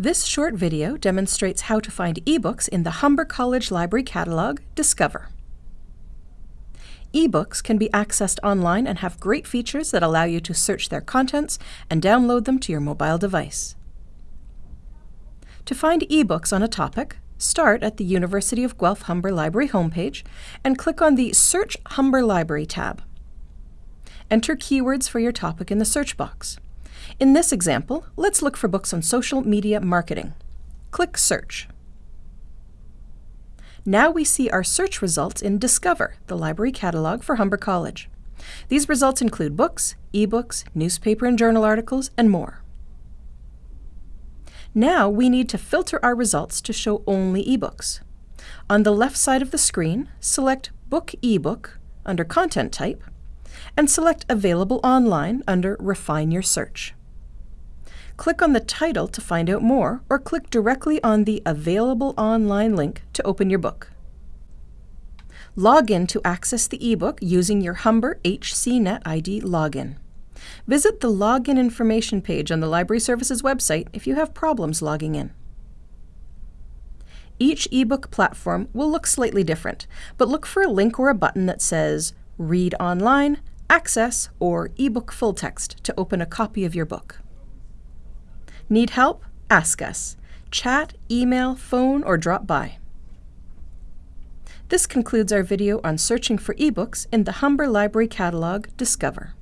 This short video demonstrates how to find ebooks in the Humber College Library Catalog, Discover. Ebooks can be accessed online and have great features that allow you to search their contents and download them to your mobile device. To find ebooks on a topic, start at the University of Guelph Humber Library homepage and click on the Search Humber Library tab. Enter keywords for your topic in the search box. In this example, let's look for books on social media marketing. Click Search. Now we see our search results in Discover, the library catalog for Humber College. These results include books, ebooks, newspaper and journal articles, and more. Now we need to filter our results to show only ebooks. On the left side of the screen, select Book eBook under Content Type, and select Available Online under Refine Your Search. Click on the title to find out more, or click directly on the Available Online link to open your book. Log in to access the ebook using your Humber HCNet ID login. Visit the Login Information page on the Library Services website if you have problems logging in. Each ebook platform will look slightly different, but look for a link or a button that says Read Online, Access, or eBook Full Text to open a copy of your book. Need help? Ask us. Chat, email, phone, or drop by. This concludes our video on searching for ebooks in the Humber Library Catalog Discover.